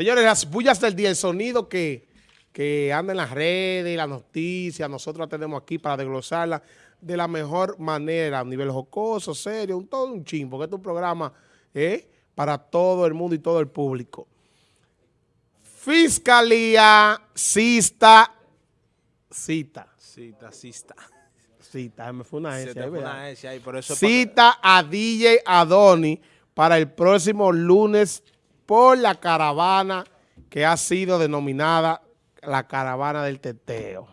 Señores, las bullas del día, el sonido que, que anda en las redes, las noticias, nosotros la tenemos aquí para desglosarla de la mejor manera, a nivel jocoso, serio, un, todo un chimbo, que es un programa ¿eh? para todo el mundo y todo el público. Fiscalía cista, cita. Cita, cita. Cita, me fue una S, ahí, una S ahí, por eso es Cita a DJ Adoni para el próximo lunes por la caravana que ha sido denominada la caravana del teteo.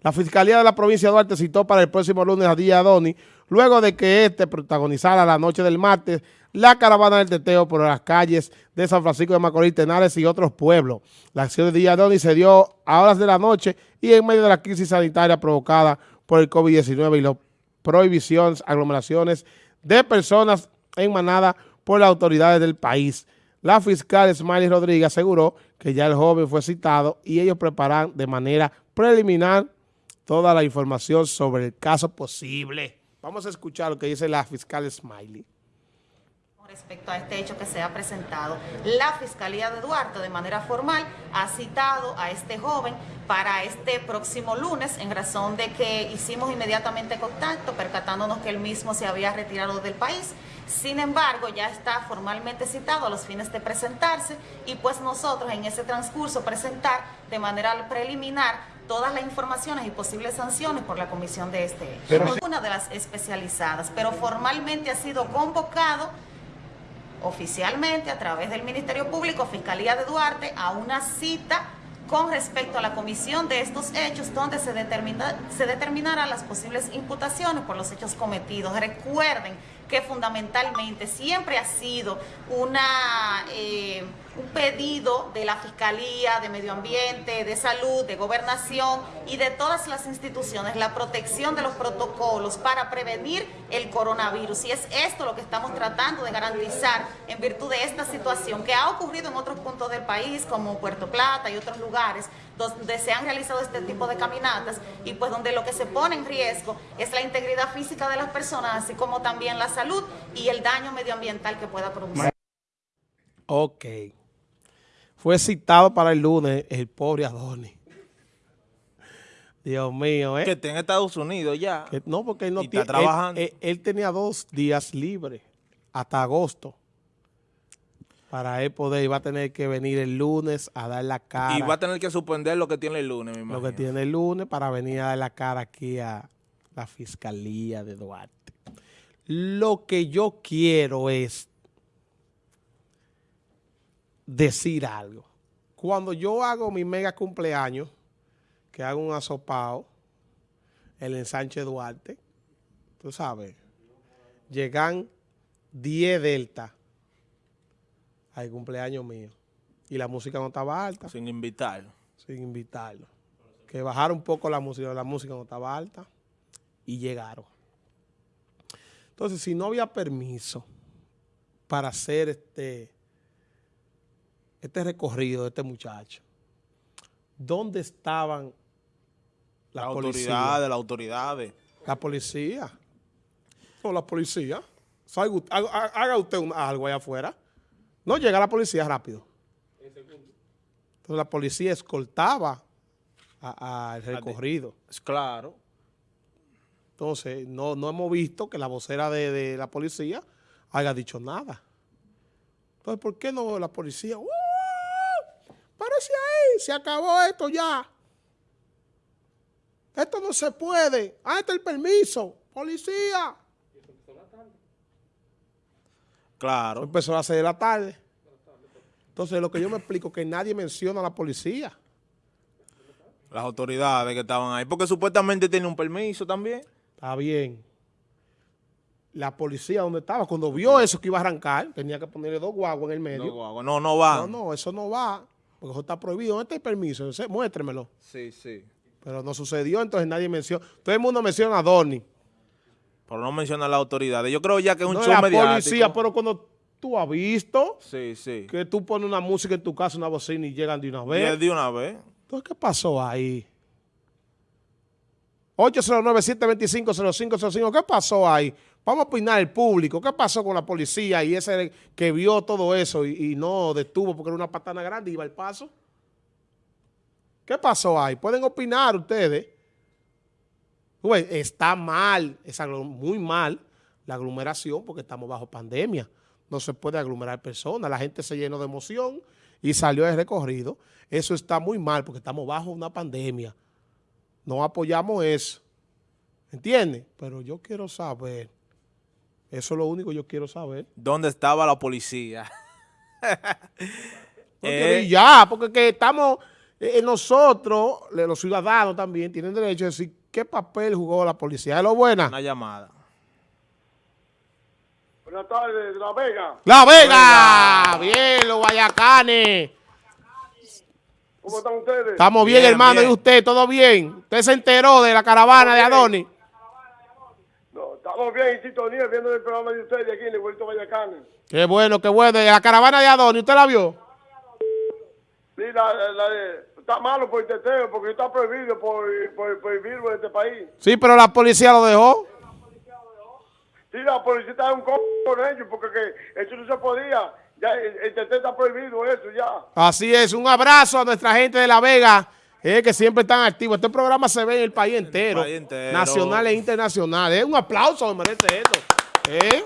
La Fiscalía de la provincia de Duarte citó para el próximo lunes a DJ Adoni, luego de que este protagonizara la noche del martes la caravana del teteo por las calles de San Francisco de Macorís, Tenares y otros pueblos. La acción de DJ Adoni se dio a horas de la noche y en medio de la crisis sanitaria provocada por el COVID-19 y las prohibiciones, aglomeraciones de personas en manada por las autoridades del país. La fiscal Smiley Rodríguez aseguró que ya el joven fue citado y ellos preparan de manera preliminar toda la información sobre el caso posible. Vamos a escuchar lo que dice la fiscal Smiley. Respecto a este hecho que se ha presentado, la Fiscalía de Duarte de manera formal ha citado a este joven para este próximo lunes en razón de que hicimos inmediatamente contacto percatándonos que él mismo se había retirado del país. Sin embargo, ya está formalmente citado a los fines de presentarse y pues nosotros en ese transcurso presentar de manera preliminar todas las informaciones y posibles sanciones por la comisión de este hecho. Pero Una de las especializadas, pero formalmente ha sido convocado oficialmente a través del Ministerio Público, Fiscalía de Duarte, a una cita con respecto a la comisión de estos hechos donde se, determina, se determinarán las posibles imputaciones por los hechos cometidos. Recuerden que fundamentalmente siempre ha sido una, eh, un pedido de la Fiscalía, de Medio Ambiente, de Salud, de Gobernación y de todas las instituciones la protección de los protocolos para prevenir el coronavirus. Y es esto lo que estamos tratando de garantizar en virtud de esta situación que ha ocurrido en otros puntos del país, como Puerto Plata y otros lugares, donde se han realizado este tipo de caminatas y pues donde lo que se pone en riesgo es la integridad física de las personas, así como también la salud y el daño medioambiental que pueda producir. Ok. Fue citado para el lunes el pobre Adoni. Dios mío, ¿eh? que esté en Estados Unidos ya. Que- no, porque él no Y está tiene... él- trabajando. Él, él tenía dos días libres hasta agosto. Para él poder, iba a tener que venir el lunes a dar la cara. Y va a tener que suspender lo que tiene el lunes, mi lo que tiene el lunes para venir a dar la cara aquí a la Fiscalía de Duarte. Lo que yo quiero es decir algo. Cuando yo hago mi mega cumpleaños, que hago un asopao, el ensanche Duarte, tú sabes, llegan 10 delta al cumpleaños mío. Y la música no estaba alta Sin invitar. sin invitarlo. Que bajara un poco la música, la música no estaba alta y llegaron. Entonces, si no había permiso para hacer este, este recorrido de este muchacho, ¿dónde estaban La las la autoridad. de- La policía. O la policía. Haga, usted algo allá afuera. No llega la policía rápido. Entonces la policía escoltaba al recorrido. Es claro. Entonces no, no hemos visto que la vocera de, de la policía haya dicho nada. Entonces, ¿por qué no la policía? ¡Uh! Parece ahí, se acabó esto ya. Esto no se puede. Ah, este es el permiso. Policía. Claro. Empezó a las 6 de la tarde. Entonces, lo que yo me explico es que nadie menciona a la policía. Las autoridades que estaban ahí. Porque supuestamente tiene un permiso también. Está bien. La policía, donde estaba? Cuando vio eso que iba a arrancar, tenía que ponerle dos guaguas en el medio. No, no, no va. No, no, eso no va, porque eso está prohibido. ¿Dónde está el permiso? Muéstremelo. Sí, sí. Pero no sucedió, entonces nadie menciona. Todo el mundo menciona a Donny. Pero no menciona las autoridades. Yo creo ya que es un No show la mediático. policía, pero cuando tú has visto Sí, sí. que tú pones una música en tu casa, una bocina y llegan de una Y vez. es de una vez. Entonces, ¿qué pasó ahí? 809-725-0505, ¿qué pasó ahí? Vamos a opinar el público. ¿Qué pasó con la policía y ese que vio todo eso y, y no detuvo porque era una patana grande y iba al paso? ¿Qué pasó ahí? Pueden opinar ustedes. Está mal, es muy mal la aglomeración porque estamos bajo pandemia. No se puede aglomerar personas. La gente se llenó de emoción y salió de recorrido. Eso está muy mal porque estamos bajo una pandemia. No apoyamos eso. ¿Entiendes? Pero yo quiero saber, eso es lo único que yo quiero saber. ¿Dónde estaba la policía? porque eh, ya, porque que estamos, eh, nosotros, los ciudadanos también, tienen derecho a decir qué papel jugó la policía. ¿Es lo buena? Una llamada. Buenas tardes, La Vega. ¡La Vega! Bien, los guayacanes. ¿Cómo están ustedes? Estamos bien, hermano. ¿Y usted? ¿Todo bien? ¿Usted se enteró de la caravana de Adonis? No, estamos bien en sintonía viendo el programa de ustedes aquí en el Vuelto Guayacanes. Qué bueno, qué bueno. ¿Y la caravana de Adonis, usted la vio? Sí, la, la, está malo por el teteo, porque está prohibido por, por, por el virus de este país. Sí, pero la policía lo dejó. Sí, la policía está en un con ellos, porque que eso no se podía. Ya el, el está prohibido, eso ya. Así es. Un abrazo a nuestra gente de La Vega, eh, que siempre están activos. Este programa se ve en el país entero, el país entero. nacional e internacional. Eh, un aplauso, me merece esto. Eh,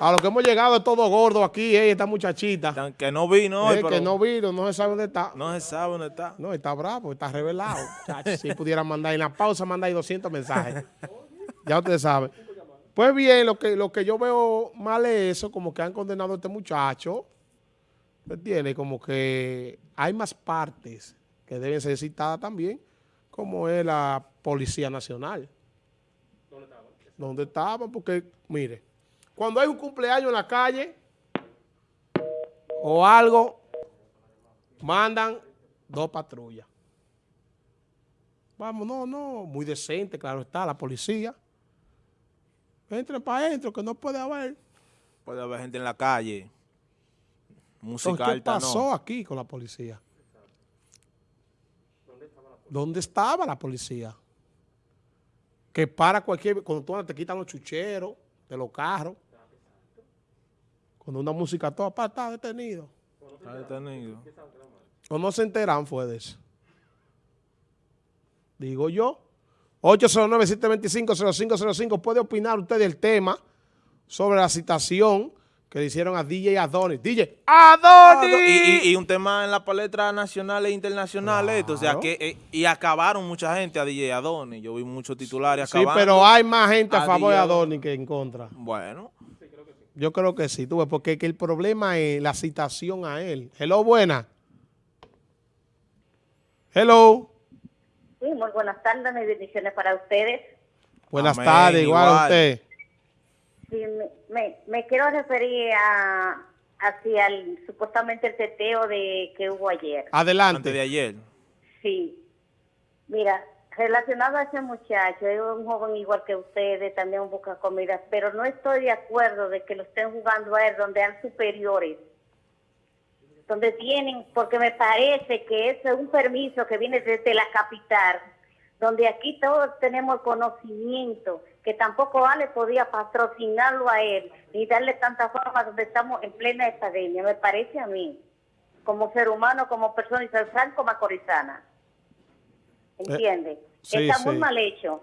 a lo que hemos llegado es todo gordo aquí, eh, esta muchachita. Que no vino hoy, eh, Que no vino, no se sabe dónde está. No se sabe dónde está. No, está bravo, está revelado. si pudiera mandar en la pausa, mandar ahí 200 mensajes. ya ustedes saben. Pues bien, lo que, lo que yo veo mal es eso, como que han condenado a este muchacho. ¿Me entiendes? Como que hay más partes que deben ser citadas también, como es la Policía Nacional. ¿Dónde estaban? ¿Dónde estaban? Porque, mire, cuando hay un cumpleaños en la calle o algo, mandan dos patrullas. Vamos, no, no, muy decente, claro está, la policía. Entren para adentro, que no puede haber. Puede haber gente en la calle. Música Entonces, ¿Qué alta, pasó no. aquí con la policía? ¿Dónde estaba la policía? Que para cualquier... Cuando tú te quitan los chucheros de los carros. Cuando una música toda para está detenido. Está detenido. O no se enteran fue de eso. Digo yo. 809-725-0505. Puede opinar usted del tema sobre la citación que le hicieron a DJ Adonis. DJ Adonis. Y, y, y un tema en la palestra nacional e internacional, Claro. esto, o sea, que eh, y acabaron mucha gente a DJ Adonis. Yo vi muchos titulares Sí, acabando. pero hay más gente a a favor de Adonis que en contra. Bueno, Yo creo que sí, tú ves, porque que el problema es la citación a él. Hello, buena. Hello. Sí, muy buenas tardes, mis bendiciones para ustedes. Buenas Amén, tardes, igual, a usted. Sí, me, me, me quiero referir a hacia el, supuestamente el teteo de que hubo ayer. Adelante. antes de ayer. Sí. Mira, relacionado a ese muchacho, es un joven igual que ustedes, también busca comida, pero no estoy de acuerdo de que lo estén jugando a él donde hay superiores. Donde tienen, porque me parece que es un permiso que viene desde la capital, donde aquí todos tenemos conocimiento, que tampoco Ale podía patrocinarlo a él, ni darle tanta forma donde estamos en plena epidemia, me parece a mí, como ser humano, como persona y ser franco macorizana. ¿Entiende? sí, Está muy sí. mal hecho,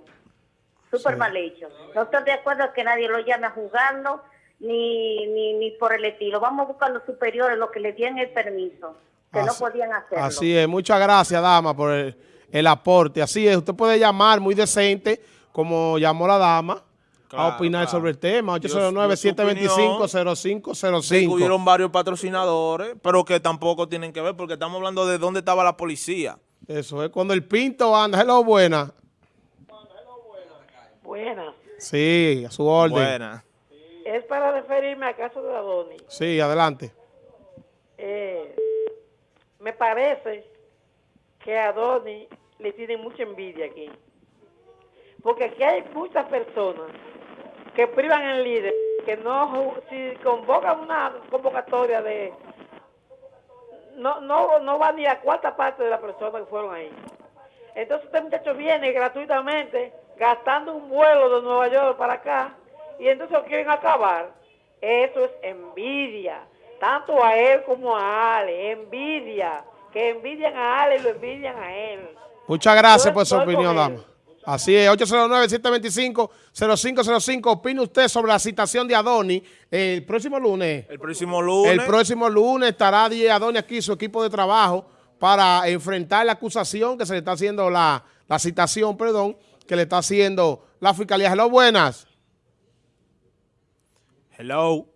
súper Sí. mal hecho. No estoy de acuerdo que nadie lo llame a jugarlo, ni, ni, ni por el estilo. Vamos a buscar los superiores, los que le dieron el permiso, que no podían hacerlo. Así es, muchas gracias, dama, por el, el aporte. Así es, usted puede llamar muy decente, como llamó la dama, Claro, a opinar claro. sobre el tema. Yo- yo su opinión, Sí, 809-725-0505. hubieron varios patrocinadores, pero que tampoco tienen que ver, porque estamos hablando de dónde estaba la policía. Eso es cuando el pinto anda. Hello, buena. Buenas. Sí, a su orden. Buena. Es para referirme al caso de Adonis. Sí, adelante. Eh, me parece que a Adonis le tienen mucha envidia aquí. Porque aquí hay muchas personas que privan el líder, que no, si convocan una convocatoria de... No, no, no va ni a cuarta parte de las personas que fueron ahí. Entonces este muchacho viene gratuitamente, gastando un vuelo de Nueva York para acá, y entonces lo quieren acabar. Eso es envidia, tanto a él como a Ale, envidia, que envidian a Ale y lo envidian a él. Muchas gracias por su opinión, dama. Así es, 809-725-0505. Opine usted sobre la citación de Adoni el próximo lunes. El próximo lunes. El próximo lunes estará Adoni aquí, su equipo de trabajo, para enfrentar la acusación que se le está haciendo, la, la citación, perdón, que le está haciendo la Fiscalía. Hello, buenas. Hello.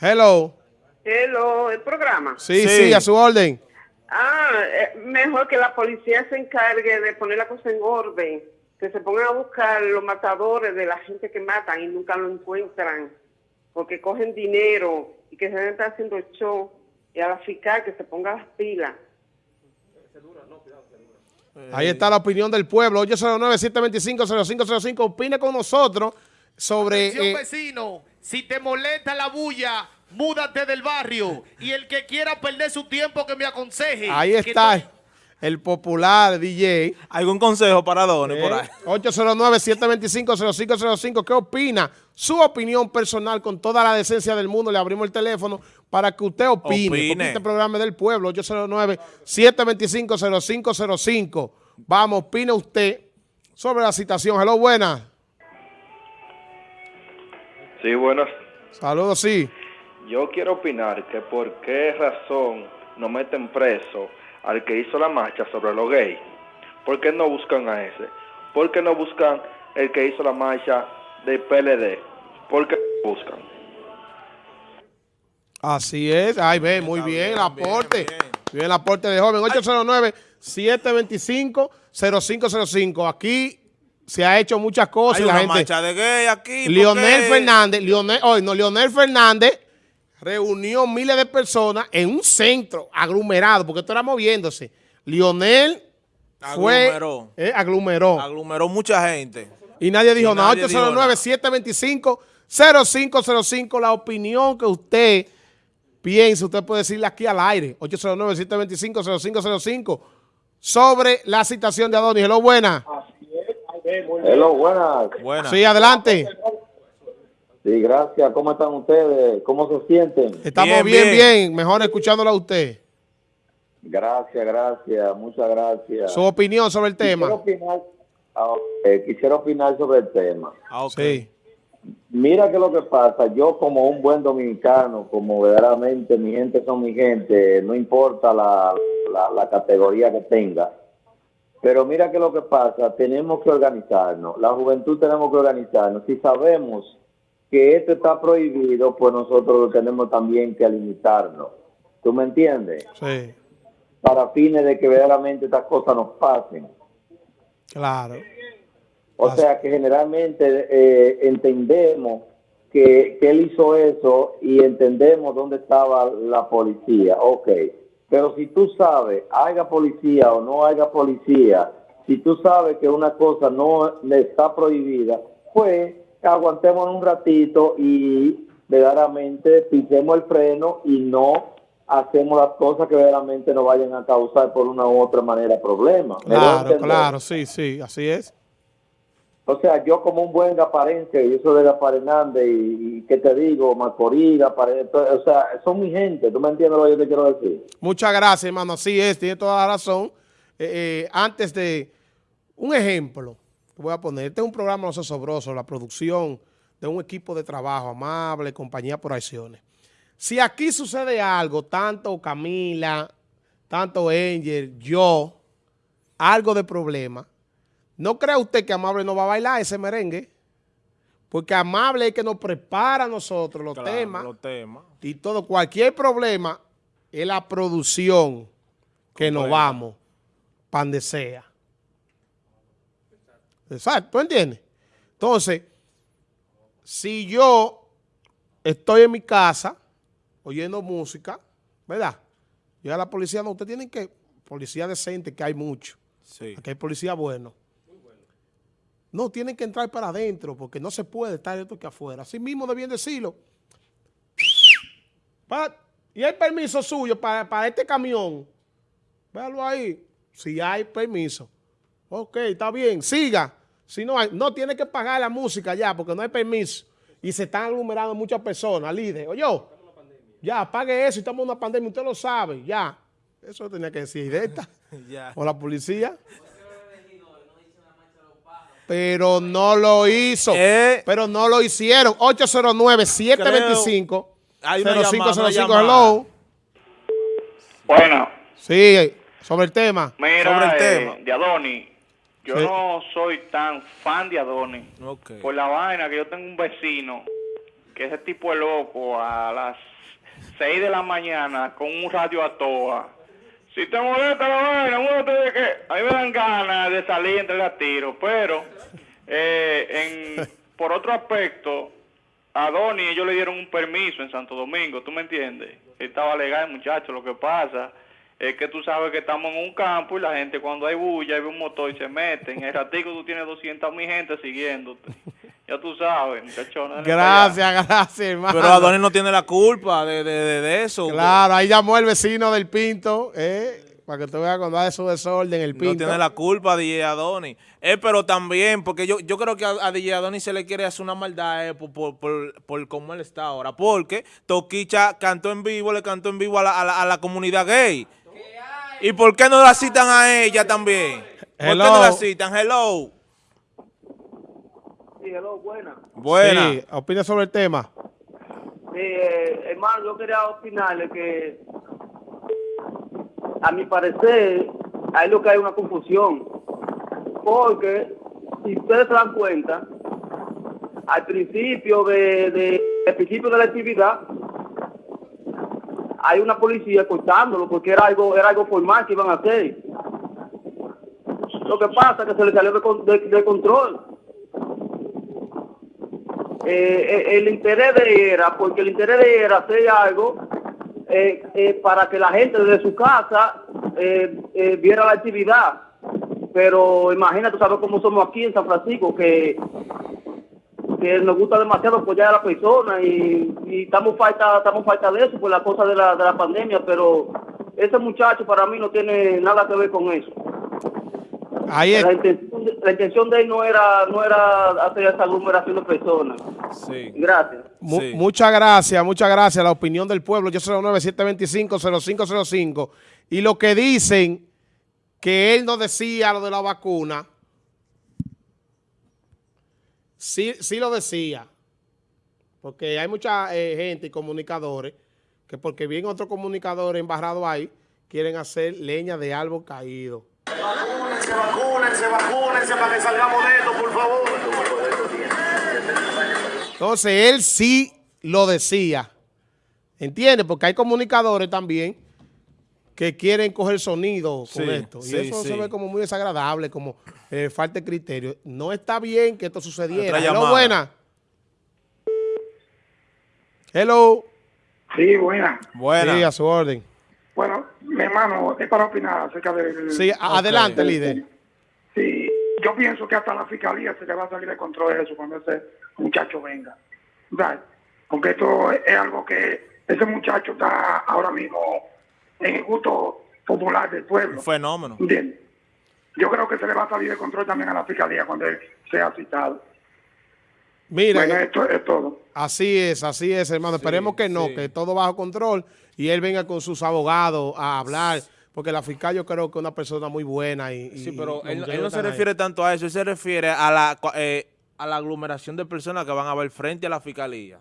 Hello. Hello, el programa. Sí, sí, Sí. a su orden. Ah, eh, mejor que la policía se encargue de poner la cosa en orden, que se pongan a buscar los matadores de la gente que matan y nunca lo encuentran, porque cogen dinero y que se está haciendo show, y a la fiscal que se ponga las pilas. Ahí está la opinión del pueblo. 809-725-0505. Opine con nosotros sobre... Atención, eh, vecino, si te molesta la bulla, múdate del barrio. Y el que quiera perder su tiempo, que me aconseje. ahí está el popular DJ. ¿Algún consejo para Donny Eh, por ahí? 809-725-0505. ¿Qué opina? Su opinión personal con toda la decencia del mundo. Le abrimos el teléfono para que usted opine. Opine. Porque este programa es del pueblo. 809-725-0505. Vamos, opine usted sobre la citación. Hello, buenas. Sí, buenas. Saludos, sí. Yo quiero opinar que por qué razón no meten preso al que hizo la marcha sobre los gays. ¿Por qué no buscan a ese? ¿Por qué no buscan el que hizo la marcha del PLD? ¿Por qué no buscan? Así es. Ay, ve, muy bien, el aporte. bien, Bien, el aporte de joven. 809-725-0505. Aquí se ha hecho muchas cosas Hay y la una gente... marcha de gay aquí. ¿por Leonel qué? Fernández, Leonel, oye, no, Leonel Fernández reunió miles de personas en un centro aglomerado, porque esto era moviéndose. Leonel fue, Aglomeró. eh, aglomeró. Aglomeró mucha gente. y nadie dijo y nada. nadie dijo nada. 809-725-0505. La opinión que usted piensa, usted puede decirle aquí al aire. 809-725-0505 sobre la citación de Adonis. Hello, buena. Hello, buenas. Buena. Sí, adelante. Sí, gracias. ¿Cómo están ustedes? ¿Cómo se sienten? Estamos Bien, bien. Mejor escuchándolo a usted. Gracias, gracias. Muchas gracias. Su opinión sobre el Quisiera tema. opinar, ah, eh, quisiera opinar sobre el tema. Ah, ok. Sí. Mira que lo que pasa, yo como un buen dominicano, como verdaderamente mi gente son mi gente, no importa la, la, la categoría que tenga, pero mira que lo que pasa, tenemos que organizarnos, la juventud tenemos que organizarnos. Si sabemos que esto está prohibido, pues nosotros tenemos también que limitarnos. ¿Tú me entiendes? Sí, Para fines de que verdaderamente estas cosas nos pasen. claro. O Así. sea que generalmente eh, entendemos que, que él hizo eso y entendemos dónde estaba la policía. Ok, pero si tú sabes, haya policía o no haya policía, si tú sabes que una cosa no está prohibida, pues aguantemos un ratito y verdaderamente pisemos el freno y no hacemos las cosas que verdaderamente nos vayan a causar por una u otra manera problemas. ¿Me doy a Claro, claro, sí, sí, así es. O sea, yo como un buen gaparense, yo soy de Gaparenande y, y ¿qué te digo? Macorís, o sea, son mi gente, ¿tú me entiendes lo que yo te quiero decir? Muchas gracias, hermano. Así es, tiene toda la razón. Eh, eh, antes de un ejemplo, voy a poner, este es un programa No Sobroso, la producción de un equipo de trabajo amable, compañía por acciones. Si aquí sucede algo, tanto Camila, tanto Angel, yo, algo de problema, ¿no cree usted que Amable no va a bailar ese merengue? Porque Amable es que nos prepara a nosotros los Claro, temas Los temas. y todo, cualquier problema es la producción que nos vamos, pan de sea. Exacto, ¿tú entiendes? Entonces, si yo estoy en mi casa oyendo música, ¿verdad? Yo a la policía, no, usted tiene que, policía decente, que hay mucho, Sí. aquí hay policía bueno. No, tienen que entrar para adentro porque no se puede estar esto que afuera. Así mismo debían decirlo. Y el permiso suyo para, para este camión. Véalo ahí. Si hay permiso. Ok, está bien. Siga. Si no hay, no tiene que pagar la música ya porque no hay permiso. Y se están aglomerando muchas personas, líder. Oye, ya, pague eso, estamos en una pandemia, usted lo sabe, ya. Eso tenía que decir directa. Ya. O la policía. Pero no lo hizo. Eh. Pero no lo hicieron. 809-725. Hay una llamada, una 0505, llamada. hello. Bueno, Sí, sobre el tema. mira, Sobre el eh, tema. de Adoni, yo Sí. no soy tan fan de Adoni. Ok. Por la vaina que yo tengo un vecino que ese tipo es loco a las 6 de la mañana con un radio a toa. Si te molesta la vaina, muévete de que a mí me dan ganas de salir entre las tiros, pero eh, en, por otro aspecto, a ellos le dieron un permiso en Santo Domingo, ¿tú me entiendes? Estaba legal, muchacho, lo que pasa es que tú sabes que estamos en un campo y la gente cuando hay bulla y ve un motor y se mete, en el ratico tú tienes 200 mil gente siguiéndote. Ya tú sabes, allá. Gracias, gracias, hermano. Pero Adonis no tiene la culpa de, de, de, de eso. Claro, ahí llamó el vecino del Pinto, eh, para que tú veas cuando hay su desorden, el Pinto. No tiene la culpa DJ Adonis. Eh, pero también, porque yo, yo creo que a, a DJ Adonis se le quiere hacer una maldad eh, por, por, por, por cómo él está ahora. Porque Toquicha cantó en vivo, le cantó en vivo a la, a la, a la comunidad gay. ¿Y por qué no la citan a ella también? ¿Por Hello. qué no la citan? Hello. Sí, hello, buena. Buena. Sí, opina sobre el tema. Sí, eh, hermano, yo quería opinarle que, a mi parecer, hay lo que hay una confusión. Porque, si ustedes se dan cuenta, al principio de, de, al principio de la actividad, hay una policía cortándolo porque era algo, era algo formal que iban a hacer. Lo que pasa es que se le salió de, con- de- de control. Eh, eh, el interés de era, porque el interés de era hacer algo eh, eh, para que la gente desde su casa viera la actividad. Pero imagínate, sabes cómo somos aquí en San Francisco, que, que nos gusta demasiado apoyar a la persona y, y estamos falta estamos falta de eso por la cosa de la, de la pandemia, pero ese muchacho para mí no tiene nada que ver con eso. Ahí es- La intención, de, la intención de él no era, no era hacer esa aglomeración de personas. Sí. Gracias. Mu- Muchas gracias, muchas gracias. La opinión del pueblo, yo 09-725-0505. Y lo que dicen que él no decía lo de la vacuna, sí, sí lo decía. Porque hay mucha eh, gente y comunicadores que porque bien otros comunicadores embarrados ahí, quieren hacer leña de árbol caído. Vacúnense, vacúnense, vacúnense para que salgamos de esto, por favor. Entonces, él sí lo decía. ¿Entiendes? Porque hay comunicadores también que quieren coger sonido con Sí, esto. Y sí, eso sí. se ve como muy desagradable, como eh, falta de criterio. No está bien que esto sucediera. Hello, buena. Hello. Sí, buena. Buena. Sí, a su orden. Bueno, mi hermano, es para opinar acerca del... Sí, adelante, líder. Sí, yo pienso que hasta la fiscalía se le va a salir de control eso cuando ese muchacho venga. ¿Verdad? Porque esto es algo que ese muchacho está ahora mismo en el gusto popular del pueblo. Un fenómeno. ¿Entiendes? Yo creo que se le va a salir de control también a la fiscalía cuando él sea citado. Mira, Bueno, esto es todo. así es, así es, hermano. Esperemos que no, sí. que todo bajo control y él venga con sus abogados a hablar, porque la fiscal yo creo que es una persona muy buena. Y, y- Sí, pero y él, él no se están ahí. refiere tanto a eso, él se refiere a la, eh, a la aglomeración de personas que van a ver frente a la fiscalía.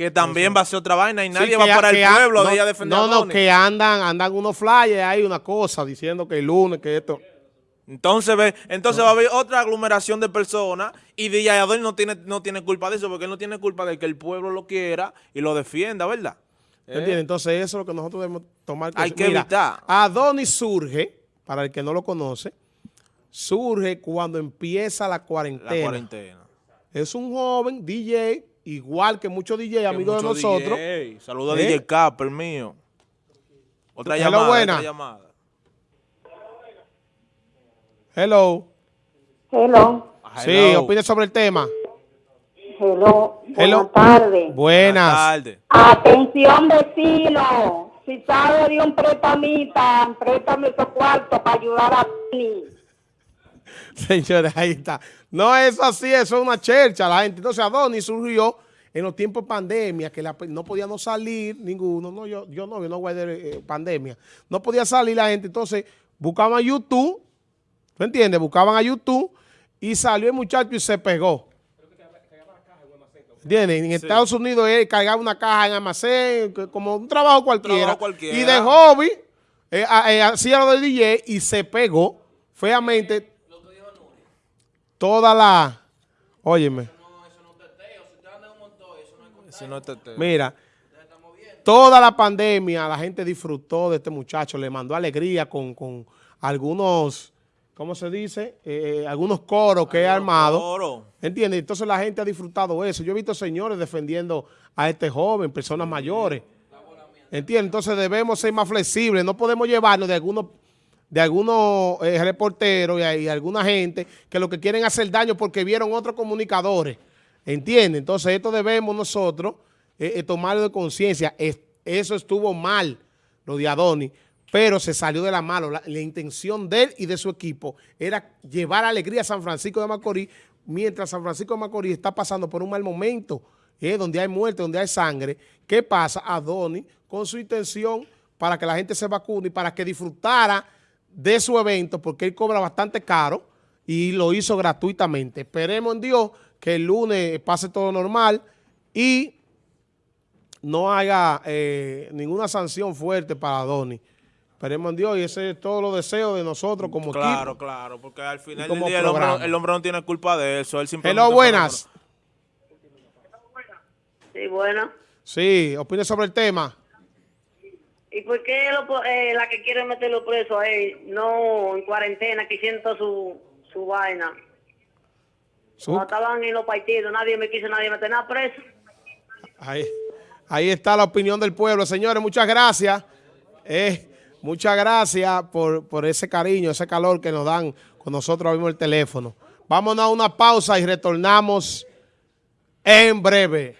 Que también va a ser otra vaina y Sí, nadie va a- para el pueblo no, de ella defender No, que andan, andan unos flyers ahí, una cosa, diciendo que el lunes, que esto. Entonces, ve, entonces va a haber otra aglomeración de personas y DJ Adonis no tiene, no tiene culpa de eso porque él no tiene culpa de que el pueblo lo quiera y lo defienda, ¿verdad? ¿Eh? ¿Entiendes? Entonces eso es lo que nosotros debemos tomar. Hay que evitar. Adonis surge, para el que no lo conoce, surge cuando empieza la cuarentena. La cuarentena. Es un joven DJ, igual que muchos DJ, Que amigos de nosotros. DJ. Saludos a ¿Eh? DJ Capper mío. Otra Hello, llamada, buena. otra llamada. Hello. Hello, Sí, Hello. opine sobre el tema. hello, Hello. buenas tardes. Buenas. tardes. Atención vecino, si sabe de un prestamita, préstame esos cuartos para ayudar a mí. Señores, ahí está. No es así, eso es una chercha la gente. Entonces Adonis surgió en los tiempos de pandemia, que la- no podíamos salir ninguno, no, yo, yo no, yo no guardé eh, pandemia. No podía salir la gente, entonces buscaban YouTube, ¿tú entiendes? Buscaban a YouTube y salió el muchacho y se pegó. ¿Entiendes? En Estados Unidos él cargaba una caja en almacén, como un trabajo cualquiera. Trabajo cualquiera. Y de hobby, eh, a- eh, hacía lo del DJ y se pegó feamente toda la... Óyeme. Si no te- te- Mira, toda la pandemia la gente disfrutó de este muchacho, le mandó alegría con, con algunos, ¿cómo se dice? Eh, algunos coros que he armado. coros. ¿Entiendes? Entonces la gente ha disfrutado eso. Yo he visto señores defendiendo a este joven, personas mayores. ¿Entiendes? Entonces debemos ser más flexibles. No podemos llevarnos de algunos de algunos eh, reporteros y, alguna gente que lo que quieren hacer daño porque vieron otros comunicadores. ¿Entiendes? Entonces esto debemos nosotros eh, eh, tomarlo de conciencia. Es- eso estuvo mal, lo de Adonis, pero se salió de la mano. La, intención de él y de su equipo era llevar alegría a San Francisco de Macorís mientras San Francisco de Macorís está pasando por un mal momento, donde hay muerte, donde hay sangre. ¿Qué pasa? Adonis, con su intención para que la gente se vacune y para que disfrutara de su evento, porque él cobra bastante caro y lo hizo gratuitamente. Esperemos en Dios que el lunes pase todo normal y no haya eh, ninguna sanción fuerte para Adonis. Esperemos en Dios y ese es todo lo deseo de nosotros como Claro, equipo. claro, porque al final como del día el hombre, el hombre no tiene culpa de eso. Él simplemente Hello, buenas. Sí, bueno. Sí, opine sobre el tema. ¿Y por qué lo eh, la que quiere meterlo preso a él, no en cuarentena, que siento su, su vaina? Su- Cuando estaban en los partidos, nadie me quiso, nadie meter nada preso. Ahí, ahí está la opinión del pueblo. Señores, muchas gracias. Eh, muchas gracias por, por ese cariño, ese calor que nos dan con nosotros abrimos el teléfono. Vámonos a una pausa y retornamos en breve.